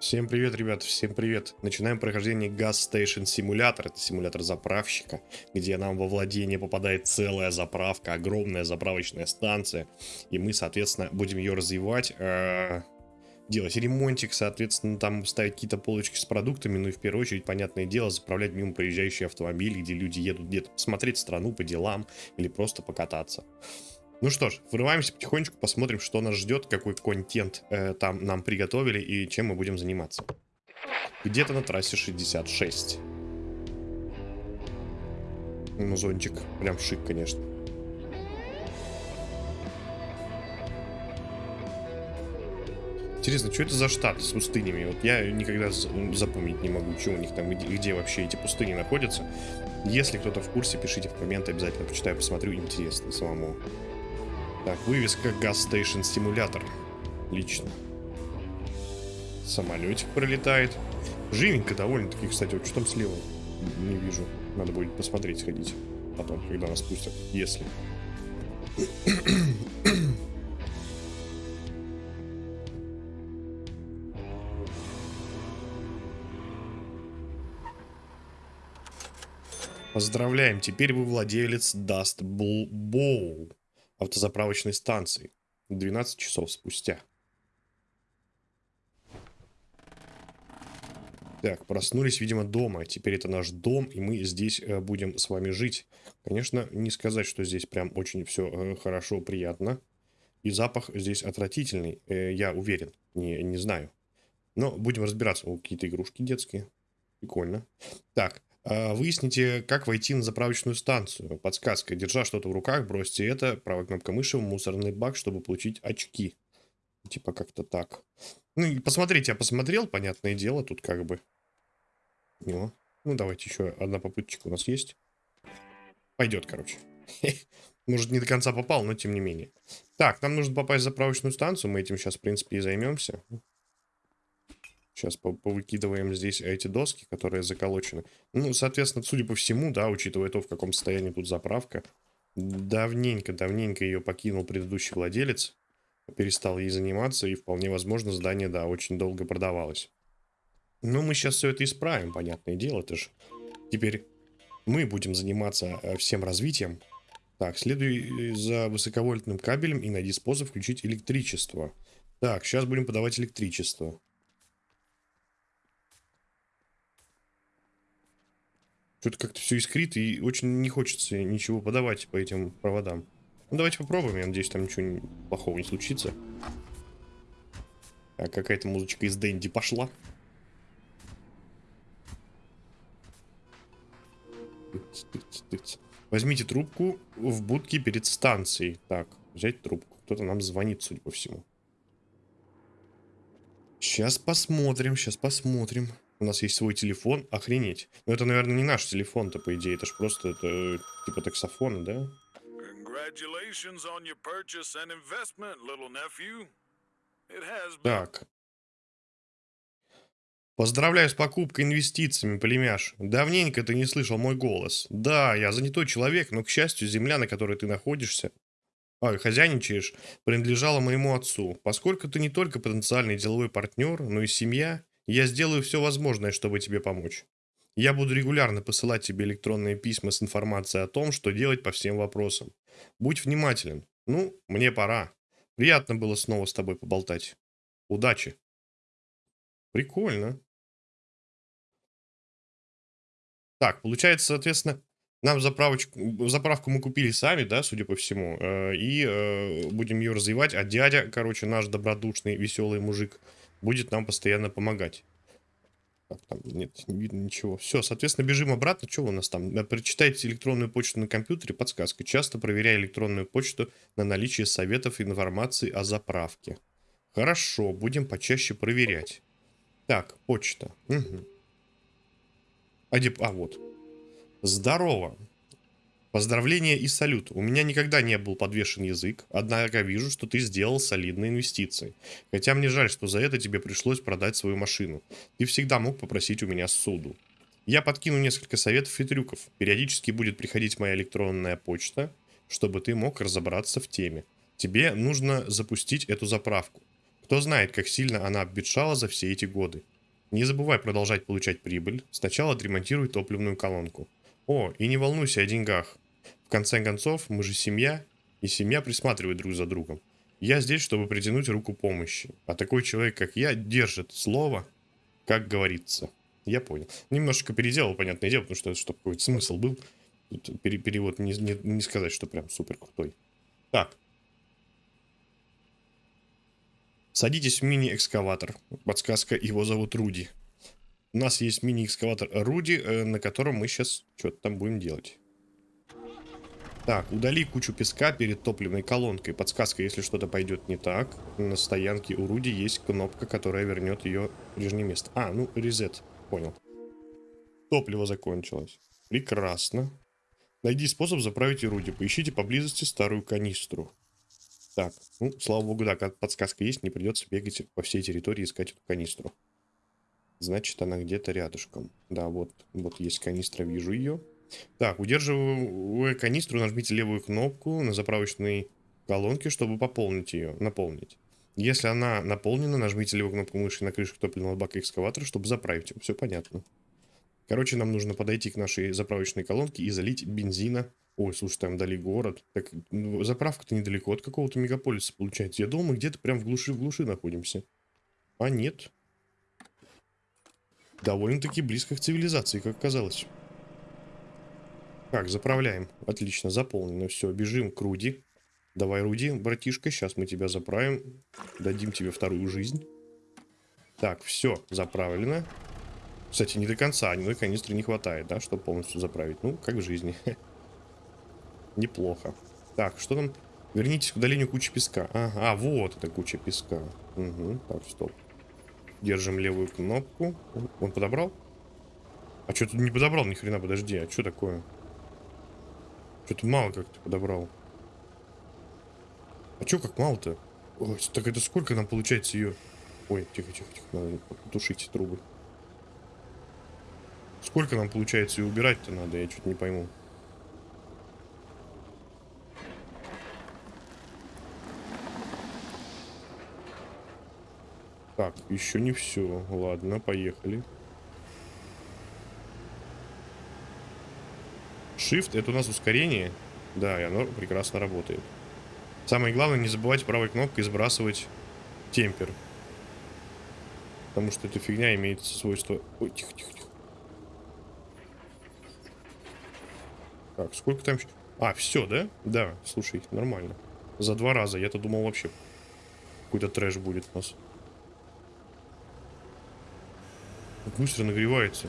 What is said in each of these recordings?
Всем привет, ребят, всем привет. Начинаем прохождение Gas Station Simulator. Это симулятор заправщика, где нам во владение попадает целая заправка, огромная заправочная станция. И мы, соответственно, будем ее развивать, э, делать ремонтик, соответственно, там ставить какие-то полочки с продуктами, ну и в первую очередь, понятное дело, заправлять мимо проезжающие автомобили, где люди едут где-то посмотреть страну по делам или просто покататься. Ну что ж, вырываемся потихонечку, посмотрим, что нас ждет, какой контент э, там нам приготовили и чем мы будем заниматься. Где-то на трассе 66. Ну, зонтик. Прям шик, конечно. Интересно, что это за штат с пустынями? Вот я никогда запомнить не могу, что у них там, где, где вообще эти пустыни находятся. Если кто-то в курсе, пишите в комменты, обязательно почитаю, посмотрю, интересно самому. Так, вывеска Gas Station Simulator. Лично. Самолетик пролетает. Живенько довольно-таки, кстати. Вот что там слева? Не вижу. Надо будет посмотреть, сходить. Потом, когда нас пустят. Если. Поздравляем, теперь вы владелец Dust Bowl автозаправочной станции 12 часов спустя. Так, проснулись, видимо, дома. Теперь это наш дом, и мы здесь э, будем с вами жить. Конечно, не сказать, что здесь прям очень все э, хорошо, приятно. И запах здесь отвратительный, э, я уверен. Не, не знаю. Но будем разбираться. О, какие-то игрушки детские. Прикольно. Так, выясните, как войти на заправочную станцию. Подсказка. Держа что-то в руках, бросьте это. Правая кнопка мыши в мусорный бак, чтобы получить очки. Типа как-то так. Ну, и посмотрите, я посмотрел, понятное дело, тут как бы. Ну, ну давайте еще одна попыточка у нас есть. Пойдет, короче. Может, не до конца попал, но тем не менее. Так, нам нужно попасть в заправочную станцию. Мы этим сейчас, в принципе, и займемся. Сейчас повыкидываем здесь эти доски, которые заколочены. Ну, соответственно, судя по всему, да, учитывая то, в каком состоянии тут заправка, давненько, давненько ее покинул предыдущий владелец, перестал ей заниматься, и вполне возможно здание, да, очень долго продавалось. Но мы сейчас все это исправим, понятное дело, это же теперь мы будем заниматься э, всем развитием. Так, следуй э, за высоковольтным кабелем и найди способ включить электричество. Так, сейчас будем подавать электричество. Что-то как-то все искрит, и очень не хочется ничего подавать по этим проводам. Ну, давайте попробуем, я надеюсь, там ничего плохого не случится. Так, какая-то музычка из Дэнди пошла. Возьмите трубку в будке перед станцией. Так, взять трубку. Кто-то нам звонит, судя по всему. Сейчас посмотрим, сейчас посмотрим. У нас есть свой телефон. Охренеть. Но это, наверное, не наш телефон-то, по идее. Это ж просто это, типа таксофон, да? Так. Поздравляю с покупкой инвестициями, племяш. Давненько ты не слышал мой голос. Да, я занятой человек, но, к счастью, земля, на которой ты находишься, а, хозяйничаешь, принадлежала моему отцу. Поскольку ты не только потенциальный деловой партнер, но и семья, я сделаю все возможное, чтобы тебе помочь. Я буду регулярно посылать тебе электронные письма с информацией о том, что делать по всем вопросам. Будь внимателен. Ну, мне пора. Приятно было снова с тобой поболтать. Удачи. Прикольно. Так, получается, соответственно, нам заправочку, заправку мы купили сами, да, судя по всему. Э, и э, будем ее развивать. А дядя, короче, наш добродушный, веселый мужик, будет нам постоянно помогать. Так, там нет, не видно ничего. Все, соответственно, бежим обратно. Что у нас там? Э, прочитайте электронную почту на компьютере. Подсказка. Часто проверяя электронную почту на наличие советов и информации о заправке. Хорошо, будем почаще проверять. Так, почта. Угу. А, где... а вот. Здорово. Поздравления и салют. У меня никогда не был подвешен язык, однако вижу, что ты сделал солидные инвестиции. Хотя мне жаль, что за это тебе пришлось продать свою машину. Ты всегда мог попросить у меня суду. Я подкину несколько советов и трюков. Периодически будет приходить моя электронная почта, чтобы ты мог разобраться в теме. Тебе нужно запустить эту заправку. Кто знает, как сильно она обветшала за все эти годы. Не забывай продолжать получать прибыль. Сначала отремонтируй топливную колонку. О, и не волнуйся о деньгах. В конце концов, мы же семья, и семья присматривает друг за другом. Я здесь, чтобы притянуть руку помощи. А такой человек, как я, держит слово, как говорится. Я понял. Немножко переделал, понятное дело, потому что, чтобы какой-то смысл был. Перевод не, не, не сказать, что прям супер крутой. Так. Садитесь в мини-экскаватор. Подсказка, его зовут Руди. У нас есть мини-экскаватор Руди, э, на котором мы сейчас что-то там будем делать. Так, удали кучу песка перед топливной колонкой. Подсказка, если что-то пойдет не так. На стоянке у Руди есть кнопка, которая вернет ее в прежнее место. А, ну, резет. Понял. Топливо закончилось. Прекрасно. Найди способ заправить Руди. Поищите поблизости старую канистру. Так, ну, слава богу, да, подсказка есть, не придется бегать по всей территории искать эту канистру. Значит, она где-то рядышком. Да, вот, вот есть канистра, вижу ее. Так, удерживая канистру, нажмите левую кнопку на заправочной колонке, чтобы пополнить ее, наполнить. Если она наполнена, нажмите левую кнопку мыши на крышку топливного бака экскаватора, чтобы заправить его. Все понятно. Короче, нам нужно подойти к нашей заправочной колонке и залить бензина. Ой, слушай, там дали город. Так, ну, заправка-то недалеко от какого-то мегаполиса получается. Я думал, мы где-то прям в глуши в глуши находимся. А нет. Довольно-таки близко к цивилизации, как казалось. Так, заправляем. Отлично, заполнено. Все, бежим к Руди. Давай, Руди, братишка, сейчас мы тебя заправим. Дадим тебе вторую жизнь. Так, все, заправлено. Кстати, не до конца, одной канистры не хватает, да, чтобы полностью заправить. Ну, как в жизни. Неплохо. Так, что там? Вернитесь к удалению кучи песка. Ага, вот эта куча песка. Угу, так, стоп. Держим левую кнопку. Он подобрал? А что тут не подобрал ни хрена, подожди, а что такое? Что-то мало как-то подобрал. А чё как мало-то? Так это сколько нам получается ее... Ой, тихо, тихо, тихо, надо тушить трубы. Сколько нам получается ее убирать-то надо, я что-то не пойму. Так, еще не все. Ладно, поехали. Shift это у нас ускорение. Да, и оно прекрасно работает. Самое главное, не забывайте правой кнопкой сбрасывать темпер. Потому что эта фигня имеет свойство... Ой, тихо, тихо, тихо. Так, сколько там... А, все, да? Да, слушай, нормально. За два раза. Я-то думал вообще какой-то трэш будет у нас. Быстро нагревается.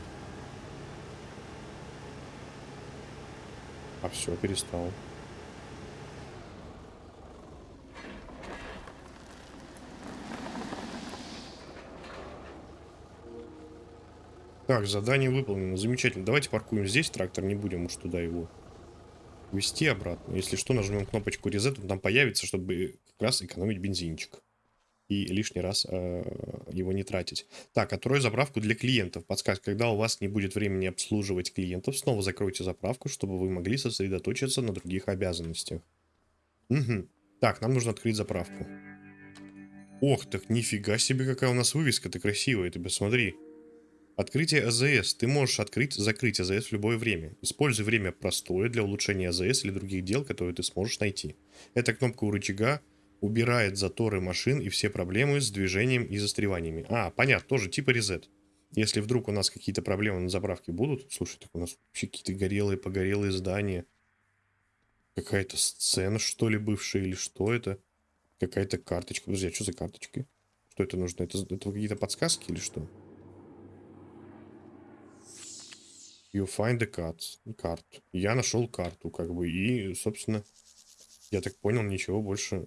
А все, перестал. Так, задание выполнено. Замечательно. Давайте паркуем здесь трактор, не будем уж туда его вести обратно. Если что, нажмем кнопочку Reset, он там появится, чтобы как раз экономить бензинчик и лишний раз э, его не тратить. Так, открой заправку для клиентов. Подсказка, когда у вас не будет времени обслуживать клиентов, снова закройте заправку, чтобы вы могли сосредоточиться на других обязанностях. Угу. Так, нам нужно открыть заправку. Ох, так нифига себе, какая у нас вывеска, ты красивая, ты посмотри. Открытие АЗС. Ты можешь открыть, закрыть АЗС в любое время. Используй время простое для улучшения АЗС или других дел, которые ты сможешь найти. Эта кнопка у рычага убирает заторы машин и все проблемы с движением и застреваниями. А, понятно, тоже типа резет. Если вдруг у нас какие-то проблемы на заправке будут, слушай, так у нас вообще какие-то горелые, погорелые здания. Какая-то сцена, что ли, бывшая, или что это? Какая-то карточка. Подожди, а что за карточки? Что это нужно? Это, это какие-то подсказки или что? You find the cards. Карт. Я нашел карту, как бы, и, собственно, я так понял, ничего больше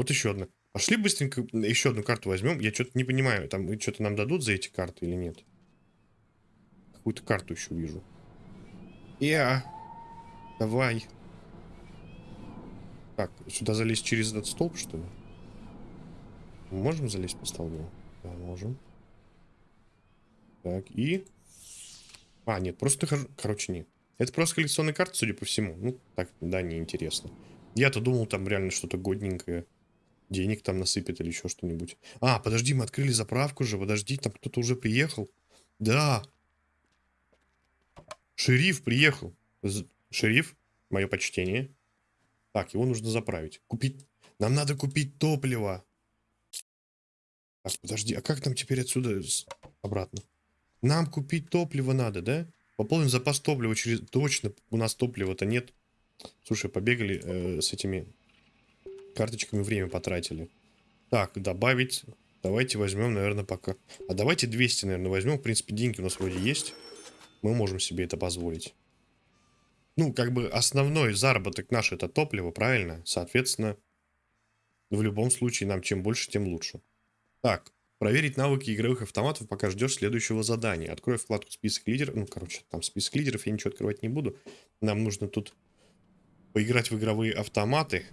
вот еще одна. Пошли быстренько еще одну карту возьмем. Я что-то не понимаю, там что-то нам дадут за эти карты или нет? Какую-то карту еще вижу. Я. Давай. Так, сюда залезть через этот столб, что ли? Можем залезть по столбу? Да, можем. Так, и... А, нет, просто... Короче, нет. Это просто коллекционная карта, судя по всему. Ну, так, да, неинтересно. Я-то думал, там реально что-то годненькое денег там насыпет или еще что-нибудь. А, подожди, мы открыли заправку же, подожди, там кто-то уже приехал. Да. Шериф приехал. Шериф, мое почтение. Так, его нужно заправить. Купить... Нам надо купить топливо. Так, подожди, а как нам теперь отсюда обратно? Нам купить топливо надо, да? Пополним запас топлива через... Точно, у нас топлива-то нет. Слушай, побегали э, с этими карточками, время потратили. Так, добавить. Давайте возьмем, наверное, пока. А давайте 200, наверное, возьмем. В принципе, деньги у нас вроде есть. Мы можем себе это позволить. Ну, как бы основной заработок наш это топливо, правильно? Соответственно, в любом случае нам чем больше, тем лучше. Так, проверить навыки игровых автоматов, пока ждешь следующего задания. Открой вкладку список лидеров. Ну, короче, там список лидеров, я ничего открывать не буду. Нам нужно тут поиграть в игровые автоматы.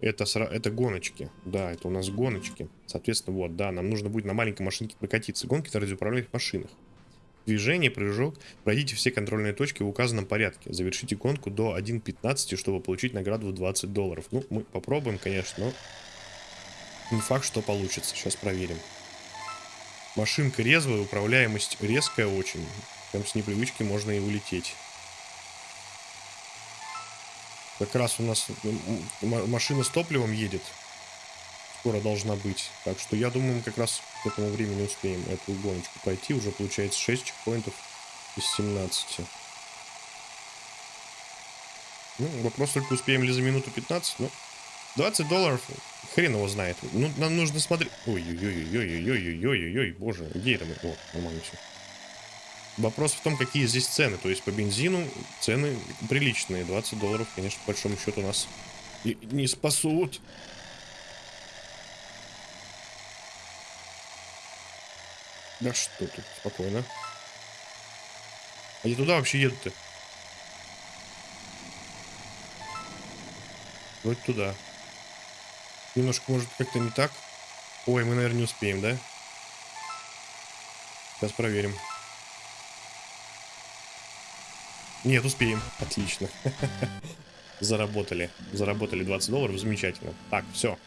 Это, это гоночки. Да, это у нас гоночки. Соответственно, вот, да, нам нужно будет на маленькой машинке прокатиться. Гонки на радиоуправляемых машинах. Движение, прыжок. Пройдите все контрольные точки в указанном порядке. Завершите гонку до 1.15, чтобы получить награду в 20 долларов. Ну, мы попробуем, конечно, но не факт, что получится. Сейчас проверим. Машинка резвая, управляемость резкая очень. Прям с непривычки можно и улететь. Как раз у нас машина с топливом едет. Скоро должна быть. Так что я думаю, мы как раз к этому времени успеем эту гоночку пройти. Уже получается 6 чекпоинтов из 17. Ну, вопрос только успеем ли за минуту 15, но 20 долларов, хрен его знает. Ну, нам нужно смотреть... Ой-ой-ой-ой-ой-ой-ой-ой-ой, боже, где это мы? О, нормально все. Вопрос в том, какие здесь цены. То есть по бензину цены приличные. 20 долларов, конечно, по большому счету нас не спасут. Да что тут, спокойно. Они туда вообще едут-то? Вроде туда. Немножко, может, как-то не так. Ой, мы, наверное, не успеем, да? Сейчас проверим. Нет, успеем. Отлично. Заработали. Заработали 20 долларов. Замечательно. Так, все.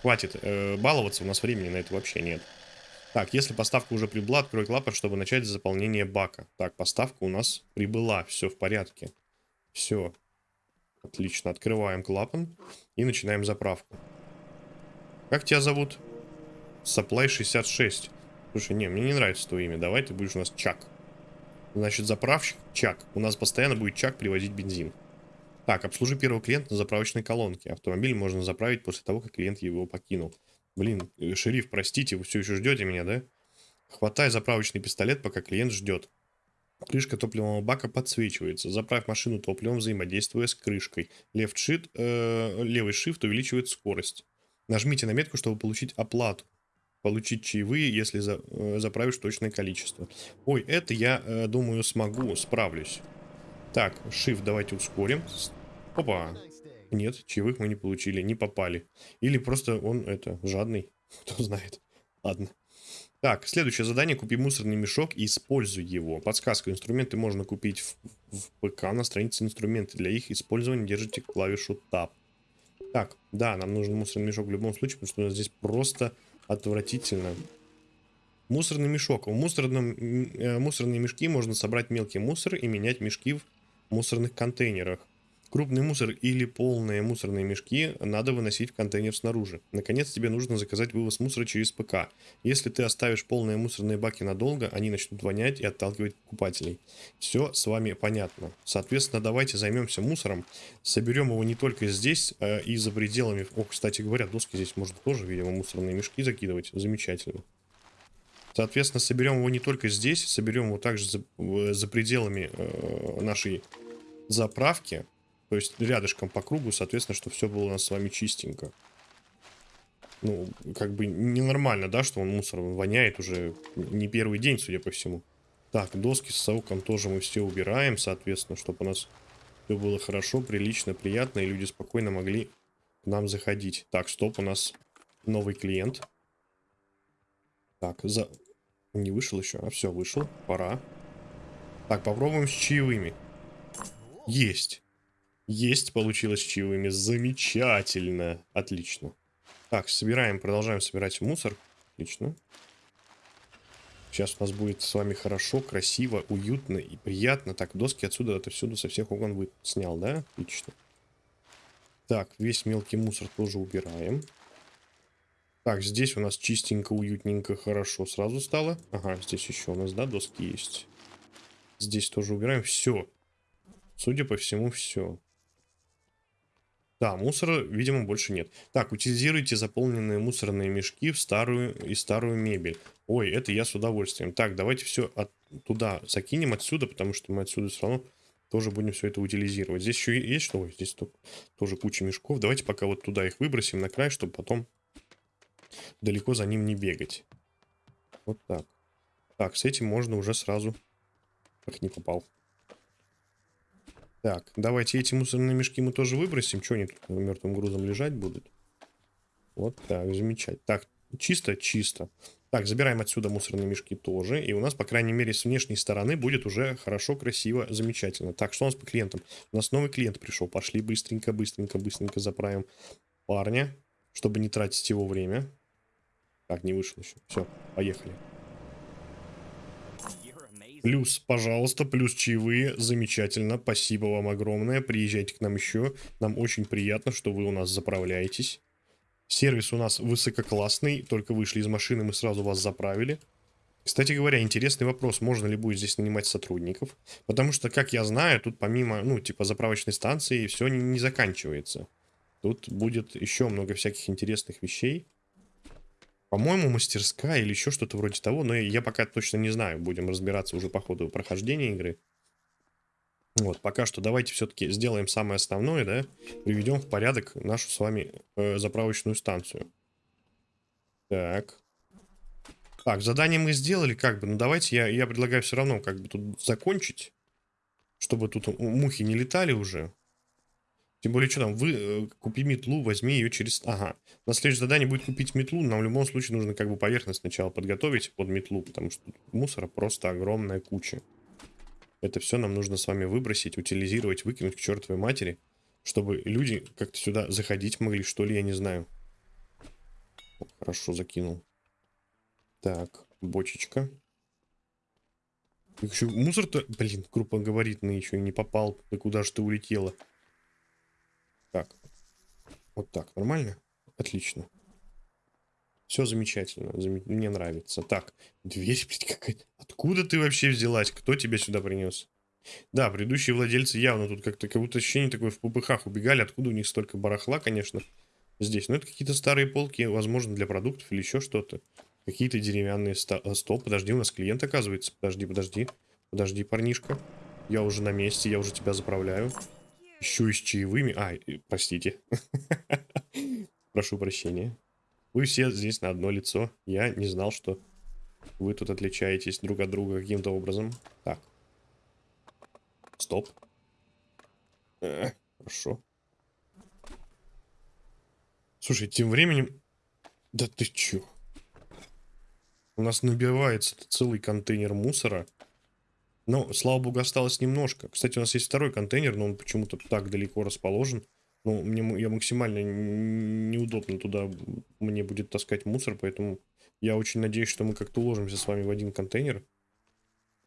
Хватит э, баловаться. У нас времени на это вообще нет. Так, если поставка уже прибыла, открой клапан, чтобы начать заполнение бака. Так, поставка у нас прибыла. Все в порядке. Все. Отлично. Открываем клапан и начинаем заправку. Как тебя зовут? Supply 66. Слушай, не, мне не нравится твое имя. Давай ты будешь у нас Чак. Значит, заправщик Чак. У нас постоянно будет Чак привозить бензин. Так, обслужи первого клиента на заправочной колонке. Автомобиль можно заправить после того, как клиент его покинул. Блин, э, шериф, простите, вы все еще ждете меня, да? Хватай заправочный пистолет, пока клиент ждет. Крышка топливного бака подсвечивается. Заправь машину топливом, взаимодействуя с крышкой. Left shift, э, левый shift увеличивает скорость. Нажмите на метку, чтобы получить оплату. Получить чаевые, если за, э, заправишь точное количество. Ой, это я, э, думаю, смогу, справлюсь. Так, shift давайте ускорим. Опа. Нет, чаевых мы не получили, не попали. Или просто он, это, жадный. Кто знает. Ладно. Так, следующее задание. Купи мусорный мешок и используй его. Подсказка. Инструменты можно купить в, в ПК на странице инструменты. Для их использования держите клавишу Tab. Так, да, нам нужен мусорный мешок в любом случае, потому что у нас здесь просто отвратительно. Мусорный мешок. В мусорном, э, мусорные мешки можно собрать мелкий мусор и менять мешки в мусорных контейнерах. Крупный мусор или полные мусорные мешки надо выносить в контейнер снаружи. Наконец, тебе нужно заказать вывоз мусора через ПК. Если ты оставишь полные мусорные баки надолго, они начнут вонять и отталкивать покупателей. Все с вами понятно. Соответственно, давайте займемся мусором. Соберем его не только здесь, а и за пределами... О, кстати говоря, доски здесь можно тоже, видимо, мусорные мешки закидывать. Замечательно. Соответственно, соберем его не только здесь, соберем его также за, э, за пределами э, нашей заправки. То есть рядышком по кругу, соответственно, что все было у нас с вами чистенько. Ну, как бы ненормально, да, что он мусор воняет уже не первый день, судя по всему. Так, доски с сауком тоже мы все убираем, соответственно, чтобы у нас все было хорошо, прилично, приятно, и люди спокойно могли к нам заходить. Так, стоп, у нас новый клиент. Так, за... Не вышел еще? А все, вышел. Пора. Так, попробуем с чаевыми. Есть. Есть, получилось чаевыми. Замечательно. Отлично. Так, собираем, продолжаем собирать мусор. Отлично. Сейчас у нас будет с вами хорошо, красиво, уютно и приятно. Так, доски отсюда, это всюду со всех окон вы снял, да? Отлично. Так, весь мелкий мусор тоже убираем. Так, здесь у нас чистенько, уютненько, хорошо сразу стало. Ага, здесь еще у нас, да, доски есть. Здесь тоже убираем. Все. Судя по всему, все. Да, мусора, видимо, больше нет. Так, утилизируйте заполненные мусорные мешки в старую и старую мебель. Ой, это я с удовольствием. Так, давайте все от, туда закинем отсюда, потому что мы отсюда все равно тоже будем все это утилизировать. Здесь еще есть что? Ой, здесь тоже куча мешков. Давайте пока вот туда их выбросим на край, чтобы потом далеко за ним не бегать. Вот так. Так, с этим можно уже сразу... Ах, не попал. Так, давайте эти мусорные мешки мы тоже выбросим. Что они тут мертвым грузом лежать будут? Вот так, замечательно. Так, чисто? Чисто. Так, забираем отсюда мусорные мешки тоже. И у нас, по крайней мере, с внешней стороны будет уже хорошо, красиво, замечательно. Так, что у нас по клиентам? У нас новый клиент пришел. Пошли быстренько, быстренько, быстренько заправим парня, чтобы не тратить его время. Так, не вышел еще. Все, поехали. Плюс, пожалуйста, плюс чаевые. Замечательно. Спасибо вам огромное. Приезжайте к нам еще. Нам очень приятно, что вы у нас заправляетесь. Сервис у нас высококлассный. Только вышли из машины, мы сразу вас заправили. Кстати говоря, интересный вопрос, можно ли будет здесь нанимать сотрудников. Потому что, как я знаю, тут помимо, ну, типа заправочной станции, все не, не заканчивается. Тут будет еще много всяких интересных вещей. По-моему, мастерская или еще что-то вроде того, но я пока точно не знаю. Будем разбираться уже по ходу прохождения игры. Вот, пока что давайте все-таки сделаем самое основное, да, приведем в порядок нашу с вами э, заправочную станцию. Так. Так, задание мы сделали, как бы, ну давайте я, я предлагаю все равно как бы тут закончить, чтобы тут мухи не летали уже. Тем более, что там, вы э, купи метлу, возьми ее через... Ага. На следующее задание будет купить метлу, нам в любом случае нужно как бы поверхность сначала подготовить под метлу, потому что мусора просто огромная куча. Это все нам нужно с вами выбросить, утилизировать, выкинуть к чертовой матери, чтобы люди как-то сюда заходить могли, что ли, я не знаю. Хорошо, закинул. Так, бочечка. Мусор-то, блин, крупногабаритный еще и не попал. Да куда же ты улетела? Так. Вот так. Нормально? Отлично. Все замечательно. Зам... Мне нравится. Так. Дверь, блядь, какая-то. Откуда ты вообще взялась? Кто тебя сюда принес? Да, предыдущие владельцы явно тут как-то, как будто ощущение такое в попыхах убегали. Откуда у них столько барахла, конечно, здесь. Но это какие-то старые полки, возможно, для продуктов или еще что-то. Какие-то деревянные ста- стол. Подожди, у нас клиент оказывается. Подожди, подожди. Подожди, парнишка. Я уже на месте, я уже тебя заправляю. Еще и с чаевыми. А, простите. Прошу прощения. Вы все здесь на одно лицо. Я не знал, что вы тут отличаетесь друг от друга каким-то образом. Так. Стоп. Э, хорошо. Слушай, тем временем... Да ты чё? У нас набивается целый контейнер мусора. Но, слава богу, осталось немножко. Кстати, у нас есть второй контейнер, но он почему-то так далеко расположен. Ну, мне я максимально неудобно туда мне будет таскать мусор, поэтому я очень надеюсь, что мы как-то уложимся с вами в один контейнер.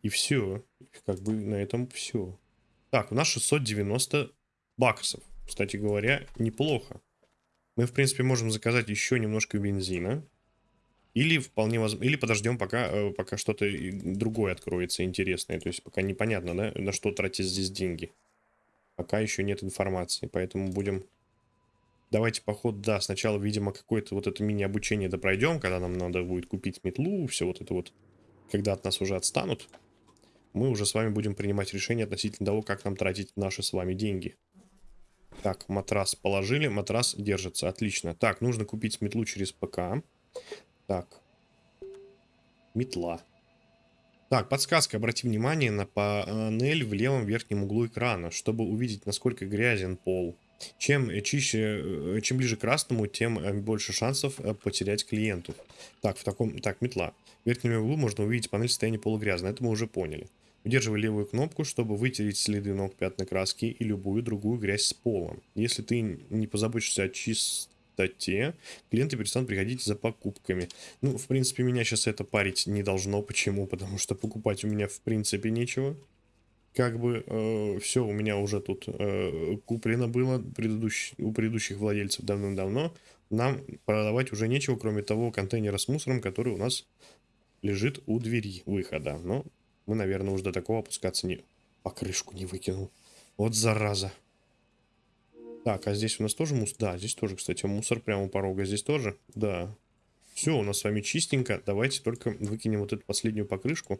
И все. Как бы на этом все. Так, у нас 690 баксов. Кстати говоря, неплохо. Мы, в принципе, можем заказать еще немножко бензина. Или вполне возможно, или подождем, пока, э, пока что-то другое откроется интересное. То есть пока непонятно, да, на что тратить здесь деньги. Пока еще нет информации, поэтому будем... Давайте, поход, да, сначала, видимо, какое-то вот это мини-обучение да пройдем, когда нам надо будет купить метлу, все вот это вот, когда от нас уже отстанут, мы уже с вами будем принимать решение относительно того, как нам тратить наши с вами деньги. Так, матрас положили, матрас держится, отлично. Так, нужно купить метлу через ПК. Так. Метла. Так, подсказка. Обрати внимание на панель в левом верхнем углу экрана, чтобы увидеть, насколько грязен пол. Чем чище, э, чем ближе к красному, тем э, больше шансов э, потерять клиентов. Так, в таком, так, метла. В верхнем углу можно увидеть панель состояния пола грязно. Это мы уже поняли. Удерживай левую кнопку, чтобы вытереть следы ног пятна краски и любую другую грязь с полом. Если ты не позаботишься о чистоте чистоте. Клиенты перестанут приходить за покупками. Ну, в принципе, меня сейчас это парить не должно. Почему? Потому что покупать у меня в принципе нечего. Как бы э, все у меня уже тут э, куплено было предыдущ... у предыдущих владельцев давным-давно. Нам продавать уже нечего, кроме того контейнера с мусором, который у нас лежит у двери выхода. Но мы, наверное, уже до такого опускаться не... Покрышку не выкинул. Вот зараза. Так, а здесь у нас тоже мусор? Да, здесь тоже, кстати, мусор прямо у порога. Здесь тоже? Да. Все, у нас с вами чистенько. Давайте только выкинем вот эту последнюю покрышку,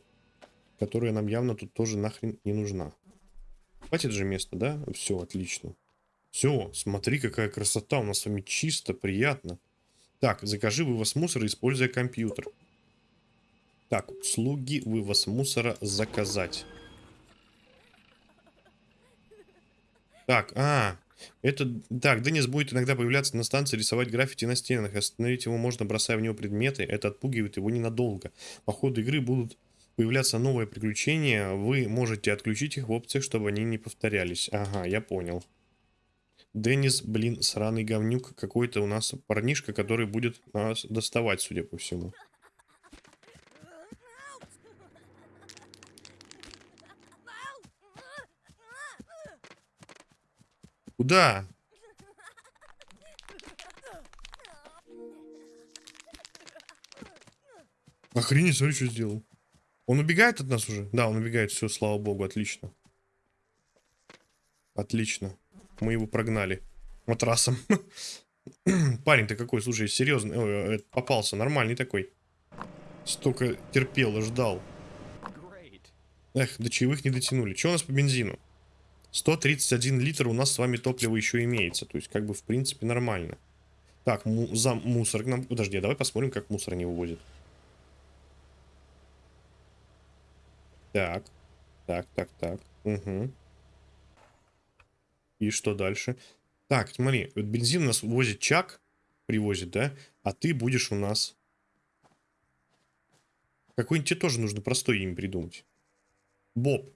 которая нам явно тут тоже нахрен не нужна. Хватит же место, да? Все, отлично. Все, смотри, какая красота. У нас с вами чисто, приятно. Так, закажи вывоз мусора, используя компьютер. Так, услуги вывоз мусора заказать. Так, а, это, так, Денис будет иногда появляться на станции, рисовать граффити на стенах. Остановить его можно, бросая в него предметы. Это отпугивает его ненадолго. По ходу игры будут появляться новые приключения. Вы можете отключить их в опциях, чтобы они не повторялись. Ага, я понял. Денис, блин, сраный говнюк. Какой-то у нас парнишка, который будет нас доставать, судя по всему. Куда? Охренеть, смотри, что сделал. Он убегает от нас уже? Да, он убегает. Все, слава богу, отлично. Отлично. Мы его прогнали. Матрасом. Парень ты какой, слушай, серьезно. Ой, э, попался, нормальный такой. Столько терпел и ждал. Эх, до чаевых не дотянули. Что у нас по бензину? 131 литр у нас с вами топлива еще имеется. То есть, как бы, в принципе, нормально. Так, му за мусор к нам... Подожди, давай посмотрим, как мусор не вывозит. Так. Так, так, так. Угу. И что дальше? Так, смотри, вот бензин у нас возит Чак, привозит, да? А ты будешь у нас... Какой-нибудь тебе тоже нужно простой имя придумать. Боб.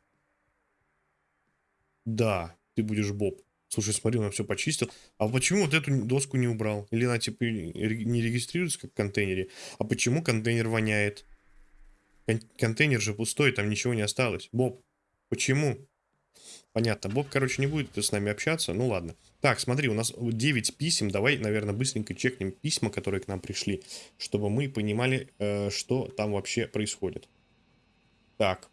Да, ты будешь Боб. Слушай, смотри, он все почистил. А почему вот эту доску не убрал? Или она типа не регистрируется как в контейнере? А почему контейнер воняет? Кон контейнер же пустой, там ничего не осталось. Боб, почему? Понятно. Боб, короче, не будет с нами общаться. Ну ладно. Так, смотри, у нас 9 писем. Давай, наверное, быстренько чекнем письма, которые к нам пришли, чтобы мы понимали, э, что там вообще происходит. Так.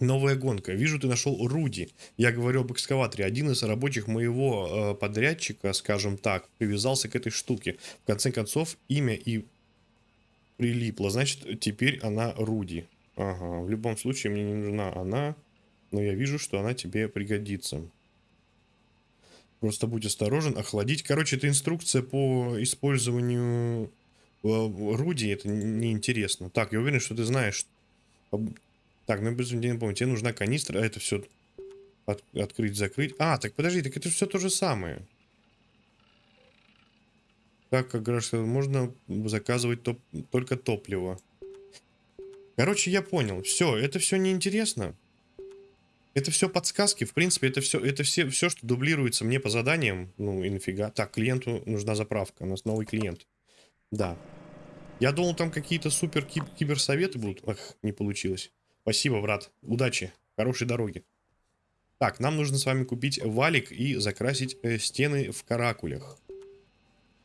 Новая гонка. Вижу, ты нашел Руди. Я говорю об экскаваторе. Один из рабочих моего э, подрядчика, скажем так, привязался к этой штуке. В конце концов, имя и прилипло. Значит, теперь она Руди. Ага, в любом случае мне не нужна она, но я вижу, что она тебе пригодится. Просто будь осторожен. Охладить. Короче, это инструкция по использованию э, Руди. Это неинтересно. Так, я уверен, что ты знаешь так, ну без не помню, тебе нужна канистра, а это все от, открыть, закрыть. А, так подожди, так это все то же самое. Так, как говорят, можно заказывать топ только топливо. Короче, я понял. Все, это все неинтересно. Это все подсказки. В принципе, это все, это все, все, что дублируется мне по заданиям. Ну и нафига. Так, клиенту нужна заправка. У нас новый клиент. Да. Я думал, там какие-то супер киберсоветы будут. Ах, не получилось. Спасибо, брат. Удачи. Хорошей дороги. Так, нам нужно с вами купить валик и закрасить э, стены в каракулях.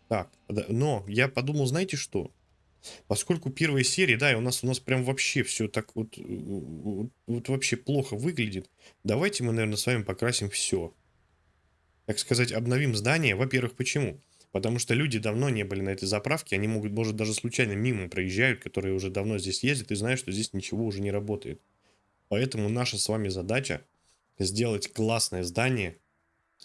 Так, но я подумал, знаете что? Поскольку первая серия, да, и у нас у нас прям вообще все так вот, вот, вот вообще плохо выглядит, давайте мы, наверное, с вами покрасим все. Так сказать, обновим здание. Во-первых, почему? Потому что люди давно не были на этой заправке, они могут, может, даже случайно мимо проезжают, которые уже давно здесь ездят и знают, что здесь ничего уже не работает. Поэтому наша с вами задача сделать классное здание,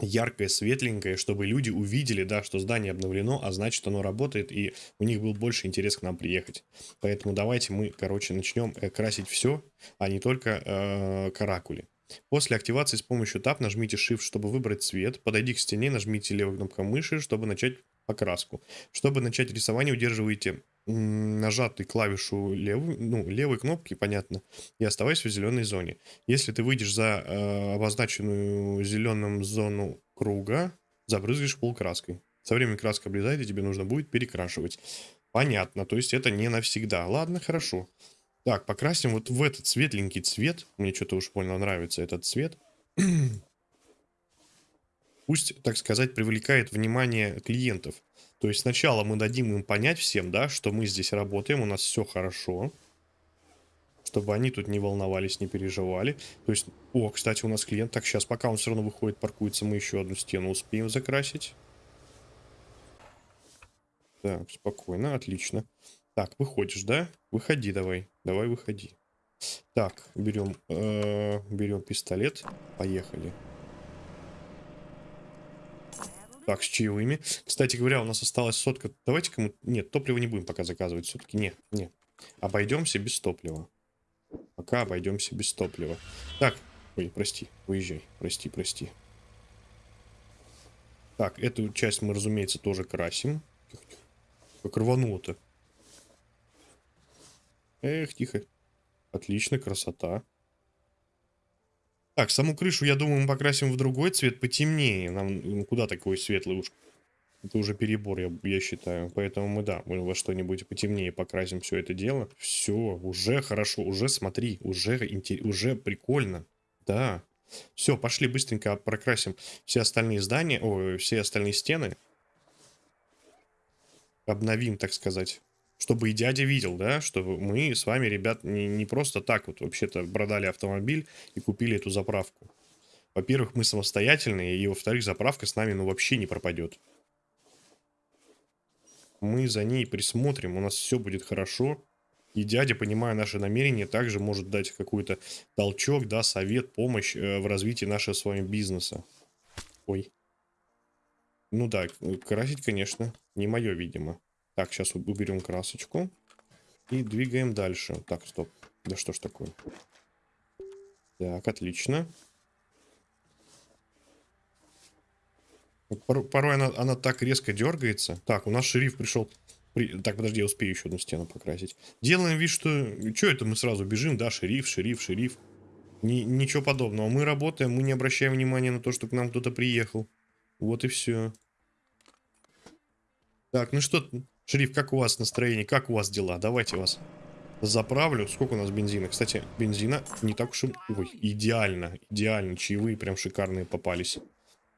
яркое, светленькое, чтобы люди увидели, да, что здание обновлено, а значит оно работает, и у них был больше интерес к нам приехать. Поэтому давайте мы, короче, начнем э, красить все, а не только э, каракули. После активации с помощью Tab нажмите Shift, чтобы выбрать цвет. Подойди к стене, нажмите левой кнопкой мыши, чтобы начать покраску. Чтобы начать рисование, удерживайте нажатый клавишу левой, ну, левой кнопки, понятно, и оставайся в зеленой зоне. Если ты выйдешь за э, обозначенную зеленым зону круга, забрызгаешь пол краской. Со временем краска облезает, и тебе нужно будет перекрашивать. Понятно, то есть это не навсегда. Ладно, хорошо. Так, покрасим вот в этот светленький цвет. Мне что-то уж больно нравится этот цвет. Пусть, так сказать, привлекает внимание клиентов. То есть сначала мы дадим им понять всем, да, что мы здесь работаем, у нас все хорошо. Чтобы они тут не волновались, не переживали. То есть, о, кстати, у нас клиент. Так, сейчас, пока он все равно выходит, паркуется, мы еще одну стену успеем закрасить. Так, спокойно, отлично. Так, выходишь, да? Выходи давай. Давай, выходи. Так, берем, э, берем пистолет. Поехали. Так, с чаевыми. Кстати говоря, у нас осталась сотка. Давайте-ка мы... Нет, топливо не будем пока заказывать все-таки. Нет, нет. Обойдемся без топлива. Пока обойдемся без топлива. Так, ой, прости, выезжай. Прости, прости. Так, эту часть мы, разумеется, тоже красим. Как рвануло-то. Эх, тихо. Отлично, красота. Так, саму крышу, я думаю, мы покрасим в другой цвет, потемнее. Нам ну, куда такой светлый уж? Это уже перебор, я, я считаю. Поэтому мы, да, мы во что-нибудь потемнее покрасим все это дело. Все, уже хорошо, уже смотри, уже, уже прикольно. Да. Все, пошли быстренько прокрасим все остальные здания, о, все остальные стены. Обновим, так сказать чтобы и дядя видел, да, что мы с вами, ребят, не, не просто так вот вообще-то продали автомобиль и купили эту заправку. Во-первых, мы самостоятельные, и во-вторых, заправка с нами ну вообще не пропадет. Мы за ней присмотрим, у нас все будет хорошо. И дядя, понимая наши намерения, также может дать какой-то толчок, да, совет, помощь э, в развитии нашего с вами бизнеса. Ой. Ну да, красить, конечно, не мое, видимо. Так, сейчас уберем красочку. И двигаем дальше. Так, стоп. Да что ж такое? Так, отлично. Порой она, она так резко дергается. Так, у нас шериф пришел. При... Так, подожди, я успею еще одну стену покрасить. Делаем вид, что... Что это мы сразу бежим? Да, шериф, шериф, шериф. Ни, ничего подобного. Мы работаем, мы не обращаем внимания на то, что к нам кто-то приехал. Вот и все. Так, ну что, Шериф, как у вас настроение? Как у вас дела? Давайте вас заправлю. Сколько у нас бензина? Кстати, бензина не так уж и... Ой, идеально. Идеально. Чаевые прям шикарные попались.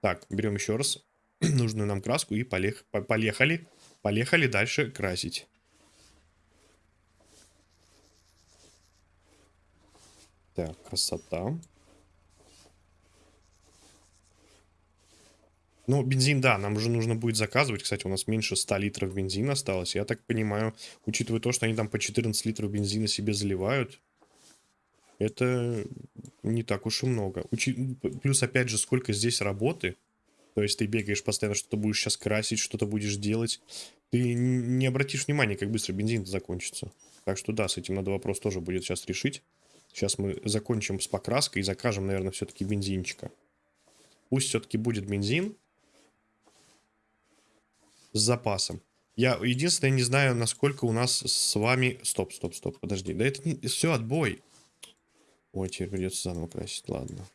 Так, берем еще раз нужную нам краску и полех... полехали. Полехали дальше красить. Так, красота. Ну, бензин, да, нам уже нужно будет заказывать. Кстати, у нас меньше 100 литров бензина осталось. Я так понимаю, учитывая то, что они там по 14 литров бензина себе заливают, это не так уж и много. Учи... Плюс, опять же, сколько здесь работы. То есть ты бегаешь постоянно, что-то будешь сейчас красить, что-то будешь делать. Ты не обратишь внимания, как быстро бензин закончится. Так что да, с этим надо вопрос тоже будет сейчас решить. Сейчас мы закончим с покраской и закажем, наверное, все-таки бензинчика. Пусть все-таки будет бензин с запасом. Я единственное не знаю, насколько у нас с вами... Стоп, стоп, стоп, подожди. Да это не... Все, отбой. Ой, теперь придется заново красить, ладно.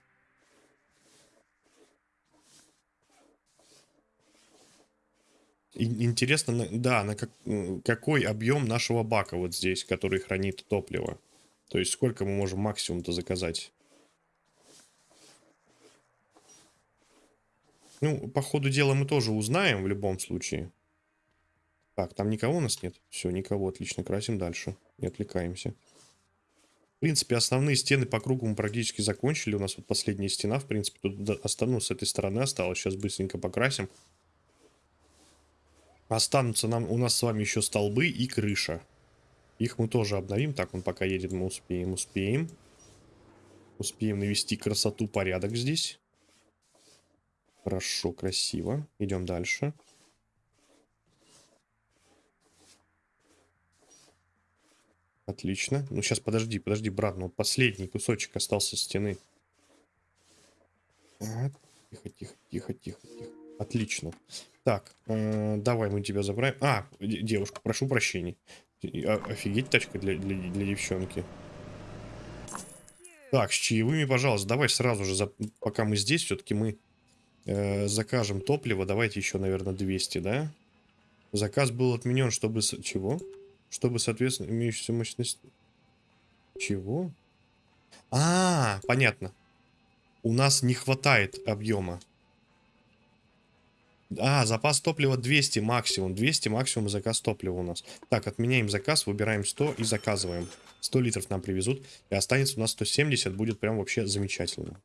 Интересно, да, на как, какой объем нашего бака вот здесь, который хранит топливо. То есть сколько мы можем максимум-то заказать. Ну, по ходу дела мы тоже узнаем в любом случае. Так, там никого у нас нет? Все, никого, отлично, красим дальше. Не отвлекаемся. В принципе, основные стены по кругу мы практически закончили. У нас вот последняя стена, в принципе, тут останутся с этой стороны осталось. Сейчас быстренько покрасим. Останутся нам, у нас с вами еще столбы и крыша. Их мы тоже обновим. Так, он пока едет, мы успеем, успеем. Успеем навести красоту, порядок здесь. Хорошо, красиво. Идем дальше. Отлично. Ну, сейчас, подожди, подожди, брат. Ну, последний кусочек остался стены. А, тихо, тихо, тихо, тихо, тихо. Отлично. Так, э, давай мы тебя забираем. А, девушка, прошу прощения. О, офигеть тачка для, для, для девчонки. Так, с чаевыми, пожалуйста, давай сразу же, за... пока мы здесь, все-таки мы Э, закажем топливо. Давайте еще, наверное, 200, да? Заказ был отменен, чтобы... с- Чего? Чтобы, соответственно, имеющаяся мощность... Чего? А, понятно. У нас не хватает объема. А, запас топлива 200 максимум. 200 максимум заказ топлива у нас. Так, отменяем заказ, выбираем 100 и заказываем. 100 литров нам привезут. И останется у нас 170. Будет прям вообще замечательно.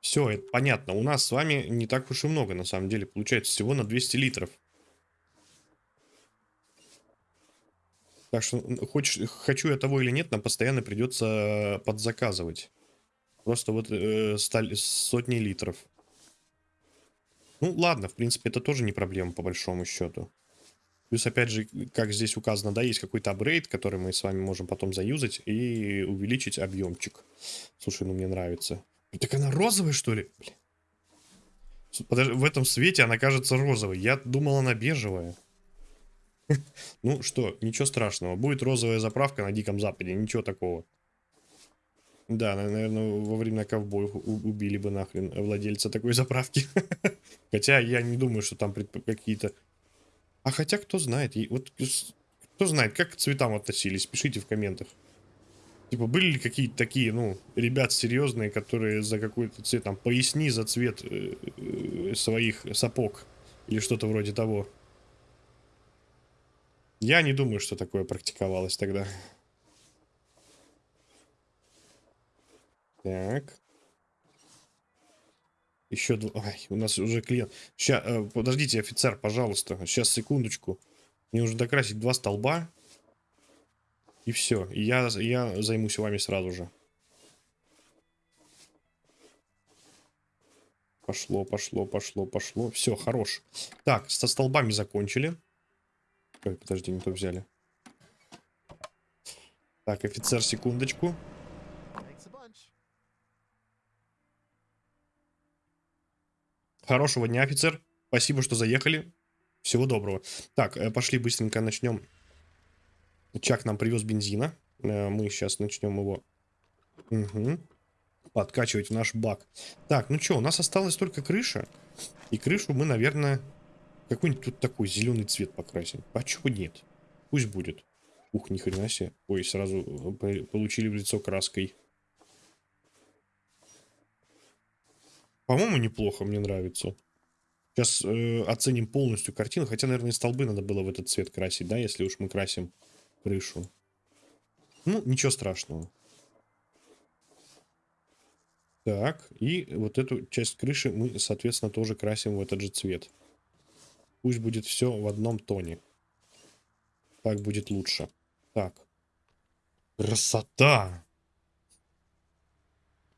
Все, это понятно. У нас с вами не так уж и много, на самом деле. Получается всего на 200 литров. Так что, хочешь, хочу я того или нет, нам постоянно придется подзаказывать. Просто вот э, сталь- сотни литров. Ну, ладно, в принципе, это тоже не проблема, по большому счету. Плюс, опять же, как здесь указано, да, есть какой-то апгрейд, который мы с вами можем потом заюзать и увеличить объемчик. Слушай, ну мне нравится. Так она розовая, что ли? Подожди, в этом свете она кажется розовой. Я думал, она бежевая. Ну что, ничего страшного. Будет розовая заправка на Диком Западе, ничего такого. Да, на- наверное, во время ковбоев убили бы нахрен владельца такой заправки. Хотя я не думаю, что там какие-то... А хотя кто знает, вот кто знает, как к цветам относились, пишите в комментах. Типа, были ли какие-то такие, ну, ребят серьезные, которые за какой-то цвет, там, поясни за цвет э, э, своих сапог или что-то вроде того. Я не думаю, что такое практиковалось тогда. Так. Еще два. Ай, у нас уже клиент. Сейчас, подождите, офицер, пожалуйста. Сейчас, секундочку. Мне нужно докрасить два столба. И все. Я, я займусь вами сразу же. Пошло, пошло, пошло, пошло. Все, хорош. Так, со столбами закончили. Ой, подожди, не то взяли. Так, офицер, секундочку. Хорошего дня, офицер. Спасибо, что заехали. Всего доброго. Так, э, пошли быстренько начнем. Чак нам привез бензина. Э, Мы сейчас начнем его Мгм. подкачивать в наш бак. Так, ну что, у нас осталась только крыша. И крышу мы, наверное, какой-нибудь тут такой зеленый цвет покрасим. А чего нет? Пусть будет. Ух, ни хрена себе. Ой, сразу э, по- получили в лицо краской. По-моему, неплохо, мне нравится. Сейчас э, оценим полностью картину. Хотя, наверное, столбы надо было в этот цвет красить, да, если уж мы красим крышу. Ну, ничего страшного. Так, и вот эту часть крыши мы, соответственно, тоже красим в этот же цвет. Пусть будет все в одном тоне. Так будет лучше. Так. Красота!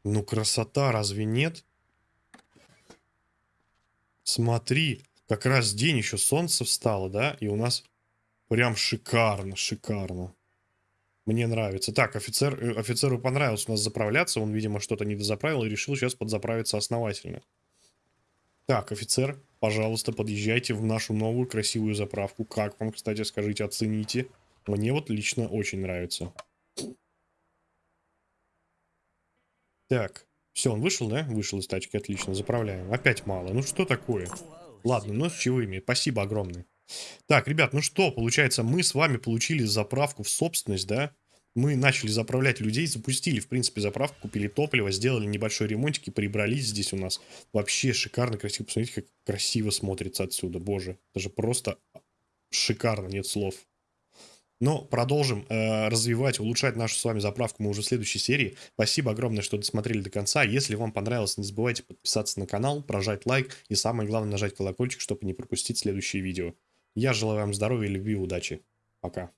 Ну, красота, разве нет? Смотри, как раз день еще солнце встало, да? И у нас прям шикарно, шикарно. Мне нравится. Так, офицер, э, офицеру понравилось у нас заправляться. Он, видимо, что-то не дозаправил и решил сейчас подзаправиться основательно. Так, офицер, пожалуйста, подъезжайте в нашу новую красивую заправку. Как вам, кстати, скажите, оцените. Мне вот лично очень нравится. Так, все, он вышел, да? Вышел из тачки, отлично, заправляем. Опять мало. Ну что такое? Ладно, ну с чаевыми. Спасибо огромное. Так, ребят, ну что, получается, мы с вами получили заправку в собственность, да? Мы начали заправлять людей, запустили, в принципе, заправку, купили топливо, сделали небольшой ремонтик и прибрались здесь у нас. Вообще шикарно, красиво. Посмотрите, как красиво смотрится отсюда, боже. Это же просто шикарно, нет слов. Но продолжим э, развивать, улучшать нашу с вами заправку мы уже в следующей серии. Спасибо огромное, что досмотрели до конца. Если вам понравилось, не забывайте подписаться на канал, прожать лайк и самое главное нажать колокольчик, чтобы не пропустить следующие видео. Я желаю вам здоровья, любви удачи. Пока.